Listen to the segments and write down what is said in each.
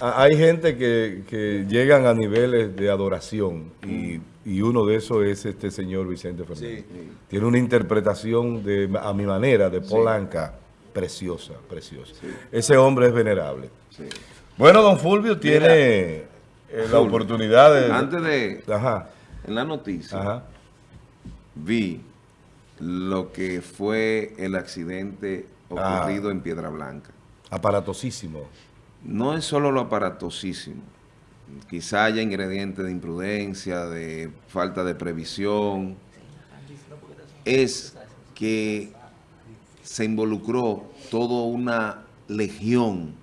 hay gente que, que llegan a niveles de adoración y, y uno de esos es este señor Vicente Fernández. Tiene una interpretación de, a mi manera de Polanca preciosa, preciosa. Ese hombre es venerable. Bueno, don Fulvio tiene eh, la Fulvio, oportunidad de... Antes de... Ajá, En la noticia ajá. vi lo que fue el accidente Ah. ocurrido en Piedra Blanca. Aparatosísimo. No es solo lo aparatosísimo. Quizá haya ingredientes de imprudencia, de falta de previsión. Es que se involucró toda una legión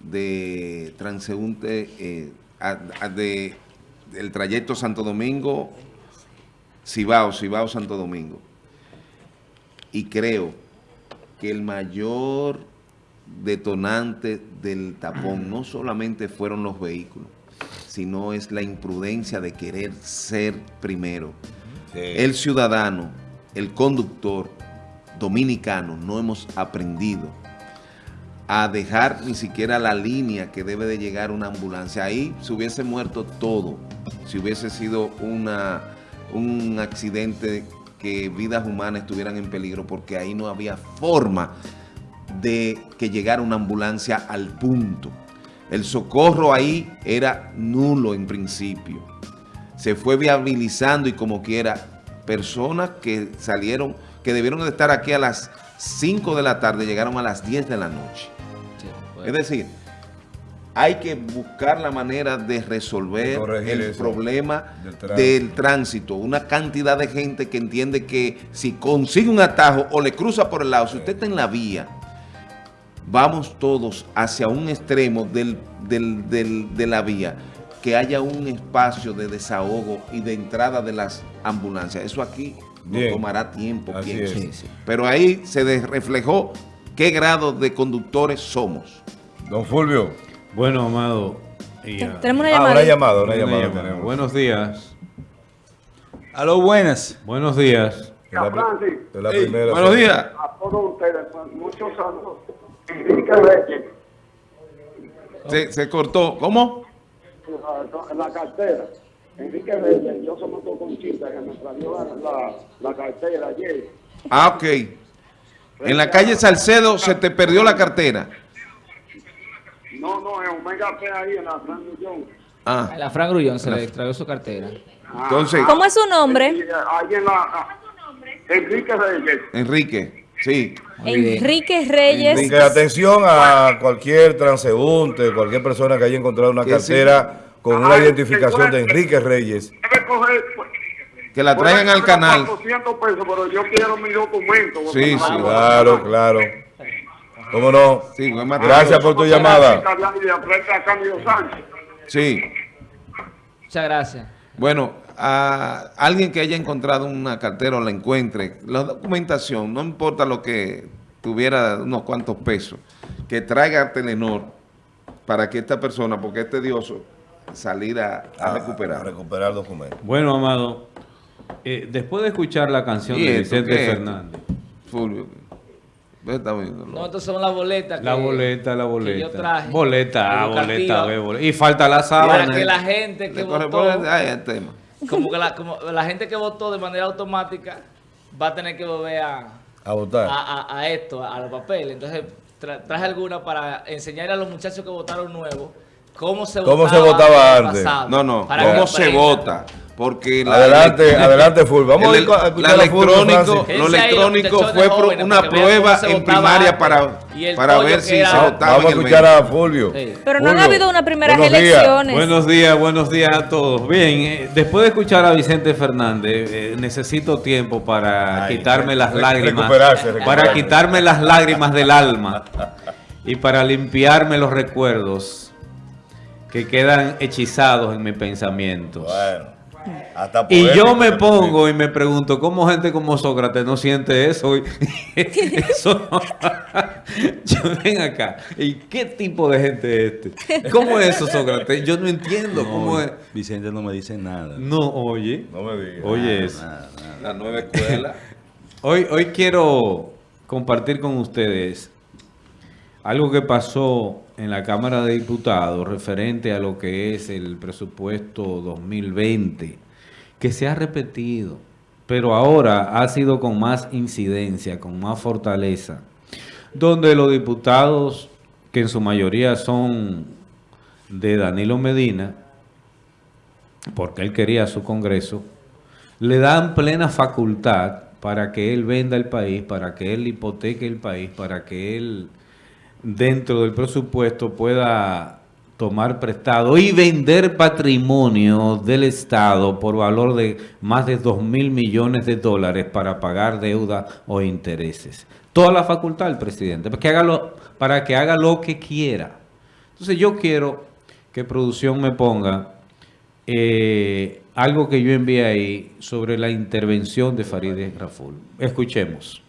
de transeúntes eh, de, del trayecto Santo Domingo, Cibao, Cibao, Santo Domingo. Y creo que el mayor detonante del tapón no solamente fueron los vehículos, sino es la imprudencia de querer ser primero. El ciudadano, el conductor dominicano, no hemos aprendido a dejar ni siquiera la línea que debe de llegar una ambulancia. Ahí se hubiese muerto todo, si hubiese sido una, un accidente que vidas humanas estuvieran en peligro, porque ahí no había forma de que llegara una ambulancia al punto. El socorro ahí era nulo en principio. Se fue viabilizando y como quiera, personas que salieron, que debieron de estar aquí a las 5 de la tarde, llegaron a las 10 de la noche. Es decir, hay que buscar la manera de resolver De el problema del tránsito. del tránsito. Una cantidad de gente que entiende que si consigue un atajo o le cruza por el lado, si usted está en la vía, vamos todos hacia un extremo del, del- del- de la vía, que haya un espacio de desahogo y de entrada de las ambulancias. Eso aquí nos Bien. tomará tiempo, pienso. Pero ahí se reflejó qué grado de conductores somos. Don Fulvio. Bueno, Amado. y, Tenemos una Ah, llamada. una llamada, una una llamada. Buenos días. Aló, buenas. Buenos días. La, la Ey, primera. buenos días. a todos ustedes, pues, muchos saludos. Enrique Reyes, Se, se cortó. ¿Cómo? en la cartera. Enrique Reyes, yo somos dos conchitas que me trayó la, la, la cartera ayer. Ah, ok. En la calle Salcedo se te perdió la cartera. No, no, en Omega P ahí en la San Millón. Ah, A la Fran Grullón se le extravió su cartera. entonces, ¿Cómo es su nombre? Ahí en la... Enrique Reyes. Enrique, sí. Enrique Reyes. Atención a cualquier transeúnte, cualquier persona que haya encontrado una sí. cartera con una identificación de. Enrique Reyes. Debe coger... pues, Que la traigan al canal. 400 pesos, pero yo quiero mi documento. porque Sí, sí, Claro, claro. ¿Cómo no? Sí. Gracias por tu llamada. Sí. Muchas gracias. Bueno, a alguien que haya encontrado una cartera o la encuentre, la documentación, no importa lo que tuviera unos cuantos pesos, que traiga a Telenor para que esta persona, porque es tedioso, salir a, a A recuperar. recuperar documentos. Bueno, Amado. eh, después de escuchar la canción ¿Y de Vicente? Fernández. Fulvio, No, estas son las boletas. que- La boleta, la que boleta. yo traje. Boleta, ah, boleta. Y falta la Para sábana. que la gente que votó, corresponde a el tema. Como que la, como la gente que votó de manera automática va a tener que volver a, A votar. a, a- a esto, a los papeles. Entonces tra- traje alguna para enseñarle a los muchachos que votaron nuevos cómo se ¿Cómo votaba, se votaba antes? pasado, No, no, para ¿cómo se vota? Porque la Adelante, adelante, Fulvio. Vamos a el- ir a escuchar la electrónico, lo electrónico fue pro- jóvenes, una prueba en primaria antes para, para ver si era- se votaba Vamos a escuchar a Fulvio. Sí. Pero no han habido unas primeras buenos días. elecciones. Buenos días, buenos días a todos. Bien, eh, después de escuchar a Vicente Fernández, eh, necesito tiempo para Ay, quitarme las lágrimas. recuperarse, Para quitarme las lágrimas del alma y para limpiarme los recuerdos que quedan hechizados en mi pensamiento. Bueno, hasta Y yo me pongo y me pregunto, ¿cómo gente como Sócrates no siente eso? Y- eso no- yo ven acá. ¿Y qué tipo de gente es este? ¿Cómo es eso, Sócrates? Yo no entiendo cómo es. Vicente no me dice nada. No, oye. No me digas. Oye eso. Nada, nada. La nueva escuela. Hoy, hoy quiero compartir con ustedes algo que pasó en la Cámara de Diputados referente a lo que es el presupuesto 2020, que se ha repetido, pero ahora ha sido con más incidencia, con más fortaleza, donde los diputados, que en su mayoría son de Danilo Medina, porque él quería su Congreso, le dan plena facultad para que él venda el país, para que él hipoteque el país, para que él dentro del presupuesto pueda tomar prestado y vender patrimonio del Estado por valor de más de 2 mil millones de dólares para pagar deuda o intereses. Toda la facultad del presidente, para que haga lo, para que, haga lo que quiera. Entonces yo quiero que producción me ponga eh, algo que yo envié ahí sobre la intervención de Farideh Raful. Escuchemos.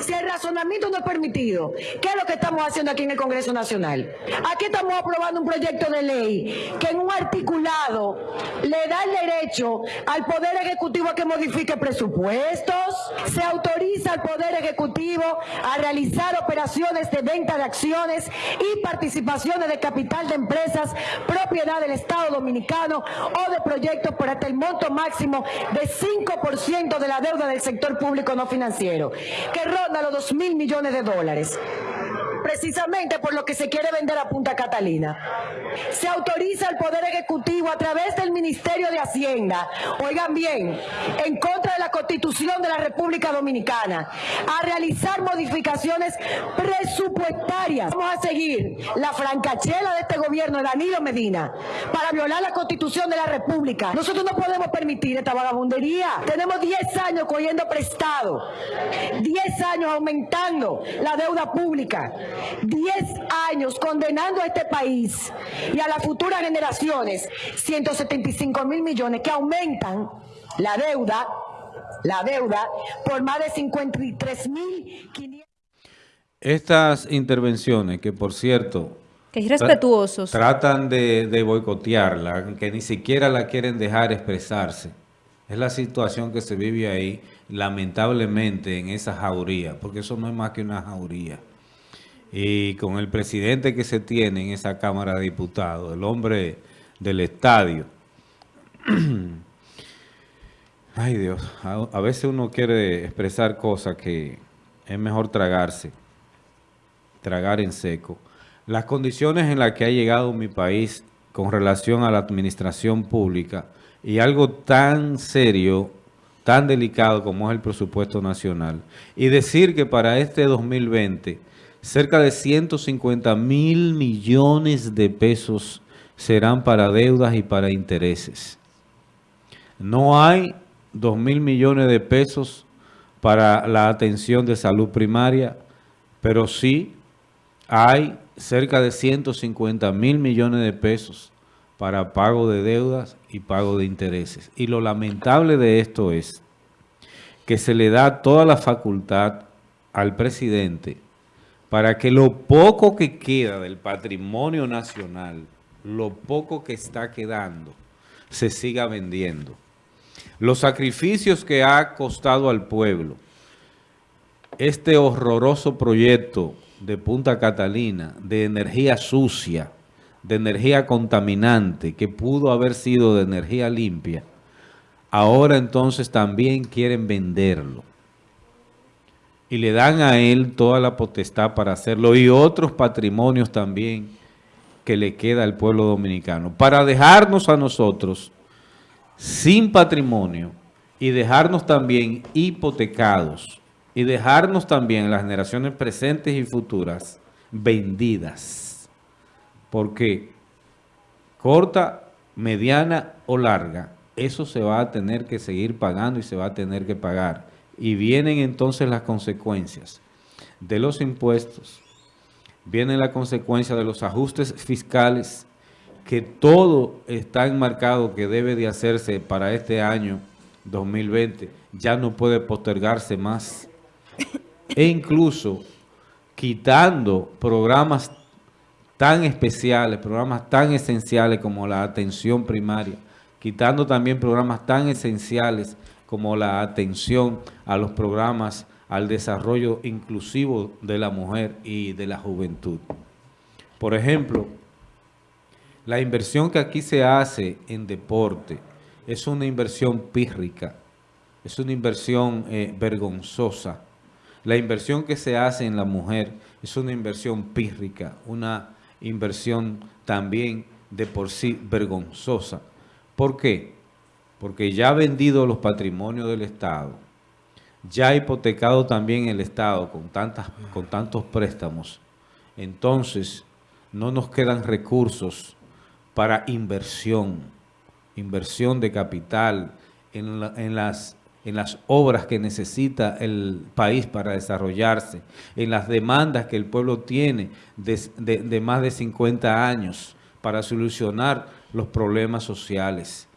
Si el razonamiento no es permitido, ¿qué es lo que estamos haciendo aquí en el Congreso Nacional? Aquí estamos aprobando un proyecto de ley que en un articulado le da el derecho al Poder Ejecutivo a que modifique presupuestos, se autoriza al Poder Ejecutivo a realizar operaciones de venta de acciones y participaciones de capital de empresas propiedad del Estado Dominicano o de proyectos por hasta el monto máximo de 5% de la deuda del sector público no financiero, que ronda los 2 mil millones de dólares precisamente por lo que se quiere vender a Punta Catalina. Se autoriza al Poder Ejecutivo a través del Ministerio de Hacienda, oigan bien, en contra de la Constitución de la República Dominicana, a realizar modificaciones presupuestarias. Vamos a seguir la francachela de este gobierno Danilo Medina para violar la Constitución de la República. Nosotros no podemos permitir esta vagabundería. Tenemos 10 años cogiendo prestado, 10 años aumentando la deuda pública. 10 años condenando a este país y a las futuras generaciones 175 mil millones que aumentan la deuda, la deuda por más de 53 mil 500. Estas intervenciones, que por cierto... Que irrespetuosos. Tratan de, de boicotearla, que ni siquiera la quieren dejar expresarse. Es la situación que se vive ahí, lamentablemente, en esa jauría, porque eso no es más que una jauría y con el presidente que se tiene en esa Cámara de Diputados, el hombre del estadio. Ay Dios, a, veces uno quiere expresar cosas que es mejor tragarse, tragar en seco. Las condiciones en las que ha llegado mi país con relación a la administración pública y algo tan serio, tan delicado como es el presupuesto nacional, y decir que para este 2020 cerca de 150 mil millones de pesos serán para deudas y para intereses. No hay 2 mil millones de pesos para la atención de salud primaria, pero sí hay cerca de 150 mil millones de pesos para pago de deudas y pago de intereses. Y lo lamentable de esto es que se le da toda la facultad al presidente para que lo poco que queda del patrimonio nacional, lo poco que está quedando, se siga vendiendo. Los sacrificios que ha costado al pueblo, este horroroso proyecto de Punta Catalina, de energía sucia, de energía contaminante, que pudo haber sido de energía limpia, ahora entonces también quieren venderlo y le dan a él toda la potestad para hacerlo y otros patrimonios también que le queda al pueblo dominicano, para dejarnos a nosotros sin patrimonio y dejarnos también hipotecados y dejarnos también las generaciones presentes y futuras vendidas. Porque corta, mediana o larga, eso se va a tener que seguir pagando y se va a tener que pagar y vienen entonces las consecuencias de los impuestos, vienen la consecuencia de los ajustes fiscales, que todo está enmarcado que debe de hacerse para este año 2020, ya no puede postergarse más. E incluso quitando programas tan especiales, programas tan esenciales como la atención primaria, quitando también programas tan esenciales como la atención a los programas al desarrollo inclusivo de la mujer y de la juventud. Por ejemplo, la inversión que aquí se hace en deporte es una inversión pírrica, es una inversión eh, vergonzosa. La inversión que se hace en la mujer es una inversión pírrica, una inversión también de por sí vergonzosa. ¿Por qué? Porque ya ha vendido los patrimonios del Estado, ya ha hipotecado también el Estado con, tantas, con tantos préstamos. Entonces, no nos quedan recursos para inversión, inversión de capital en, las en las obras que necesita el país para desarrollarse, en las demandas que el pueblo tiene de, de, más de 50 años para solucionar los problemas sociales.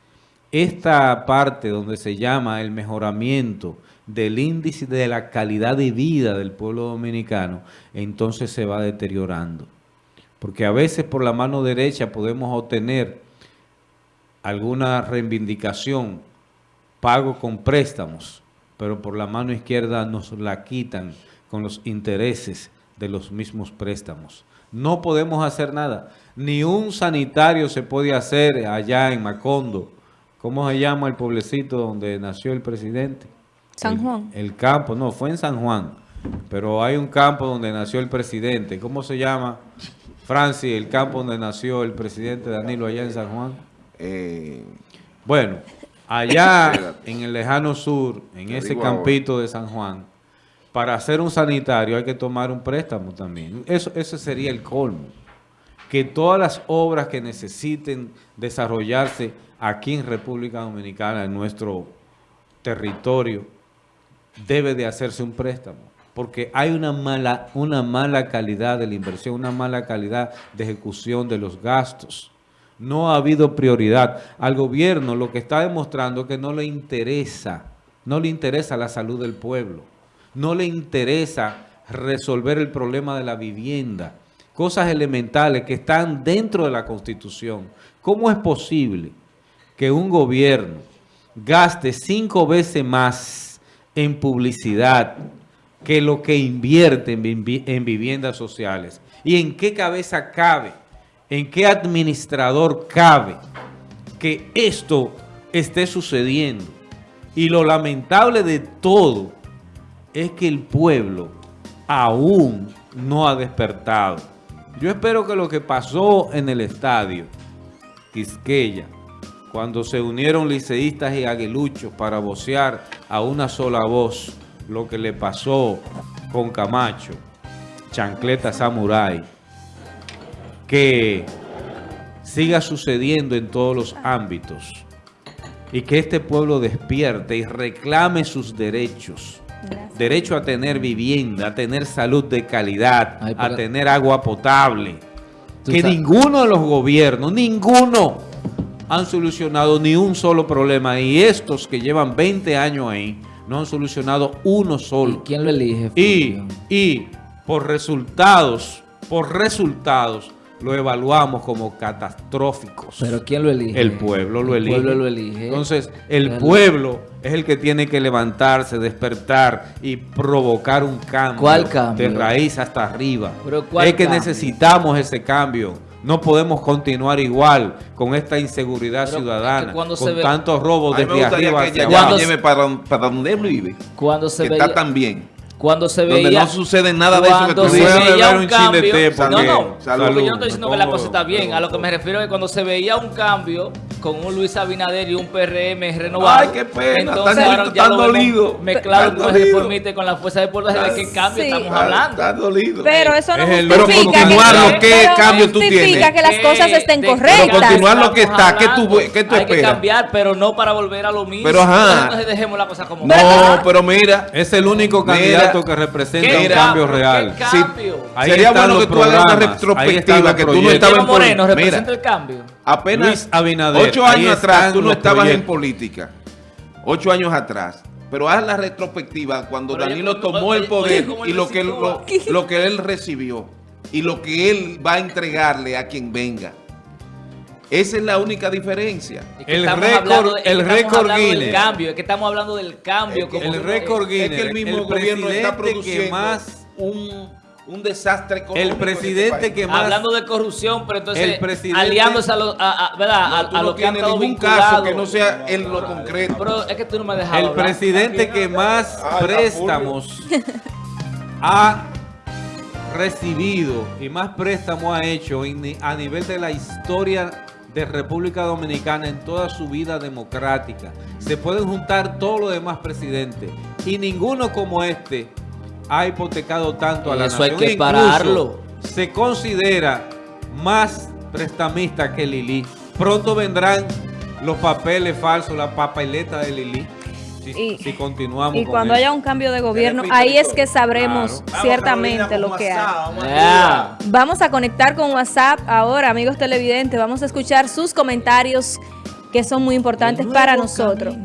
Esta parte donde se llama el mejoramiento del índice de la calidad de vida del pueblo dominicano, entonces se va deteriorando. Porque a veces por la mano derecha podemos obtener alguna reivindicación pago con préstamos, pero por la mano izquierda nos la quitan con los intereses de los mismos préstamos. No podemos hacer nada. Ni un sanitario se puede hacer allá en Macondo. ¿Cómo se llama el pueblecito donde nació el presidente? San Juan. El, campo, no, fue en San Juan. Pero hay un campo donde nació el presidente. ¿Cómo se llama? Francis, el campo donde nació el presidente Danilo allá en San Juan. Eh, bueno, allá en el lejano sur, en ese campito de San Juan, para hacer un sanitario hay que tomar un préstamo también. Eso, eso sería el colmo. Que todas las obras que necesiten desarrollarse aquí en República Dominicana, en nuestro territorio, debe de hacerse un préstamo. Porque hay una mala, una mala calidad de la inversión, una mala calidad de ejecución de los gastos. No ha habido prioridad. Al gobierno lo que está demostrando es que no le interesa, no le interesa la salud del pueblo. No le interesa resolver el problema de la vivienda. Cosas elementales que están dentro de la Constitución. ¿Cómo es posible que un gobierno gaste cinco veces más en publicidad que lo que invierte en, en viviendas sociales? ¿Y en qué cabeza cabe? ¿En qué administrador cabe que esto esté sucediendo? Y lo lamentable de todo es que el pueblo aún no ha despertado. Yo espero que lo que pasó en el estadio Quisqueya, cuando se unieron liceístas y aguiluchos para vocear a una sola voz lo que le pasó con Camacho, Chancleta Samurai, que siga sucediendo en todos los ámbitos y que este pueblo despierte y reclame sus derechos. Derecho a tener vivienda, a tener salud de calidad, a tener agua potable. Que ninguno de los gobiernos, ninguno, han solucionado ni un solo problema. Y estos que llevan 20 años ahí, no han solucionado uno solo. ¿Y quién lo elige? Y, y por resultados, por resultados, lo evaluamos como catastróficos. ¿Pero quién lo elige? El pueblo lo elige. El pueblo lo elige. Entonces, el pueblo es el que tiene que levantarse, despertar y provocar un cambio. ¿Cuál cambio? De raíz hasta arriba. ¿Pero cuál es que cambio? necesitamos ese cambio. No podemos continuar igual con esta inseguridad Pero ciudadana, cuando se con ve- tantos robos desde arriba que hacia Cuando abajo. lleve para, para donde él vive, Cuando se que veía... está tan bien. Cuando se Donde veía... no sucede nada de eso que cuando tú se veía un un chin de cambio... té, no, no, Salud. porque yo no estoy diciendo que la cosa está bien. A lo que me refiero es que cuando se veía un cambio con un Luis Abinader y un PRM renovado. Ay, qué pena, Entonces tan- ahora ya tan lo dolido, Mezclado tan con el dolido. reformista y con la fuerza de pueblo. ¿De qué cambio Sí. estamos hablando? Está dolido. Pero eso no Es justifica Pero que, ¿qué pero cambio tú tienes? que las ¿Qué- cosas estén correctas. Pero continuar lo que está, ¿qué tú- qué tú Hay que esperas? cambiar, pero no para volver a lo mismo. Pero, ajá. Entonces dejemos la cosa como No, está. pero mira, Es el único Mira, candidato que representa ¿Qué un cambio real. ¿Qué Sí. cambio? Ahí sería bueno que tú hagas una retrospectiva que tú no estabas en. Moreno representa el cambio. apenas Luis Abinader, ocho años atrás tú no estabas en política. Ocho años atrás. Pero haz la retrospectiva cuando Pero Danilo tomó oye, el poder oye, ¿cómo y lo que, él- lo, que él recibió y lo que él va a entregarle a quien venga. Esa es la única diferencia. Es que El récord- hablando de- es el estamos récord hablando del Guinness. cambio, es que estamos hablando del cambio. Es que como El récord Es Guinness, que el mismo el gobierno está presidente que produciendo más- un, un desastre económico. El este presidente que más... Hablando de corrupción, pero entonces El presidente- aliándose a los, a, a- ¿verdad? No, a, tú a no los que han ningún caso que no sea en lo concreto. Pero es que tú no me has dejado El hablar. presidente que más Ah, préstamos ha recibido y más préstamos ha hecho en a nivel de la historia de República Dominicana en toda su vida democrática. Se pueden juntar todos los demás presidentes y ninguno como este ha hipotecado tanto a la Eso hay nación. que Incluso pararlo. Se considera más prestamista que Lili. Pronto vendrán los papeles falsos, la papeleta de Lili. Si, Y- si continuamos Y con cuando eso. haya un cambio de gobierno, ahí es que sabremos Claro. ciertamente lo que hay. Ya. Vamos a conectar con WhatsApp ahora, amigos televidentes. Vamos a escuchar sus comentarios que son muy importantes para nosotros.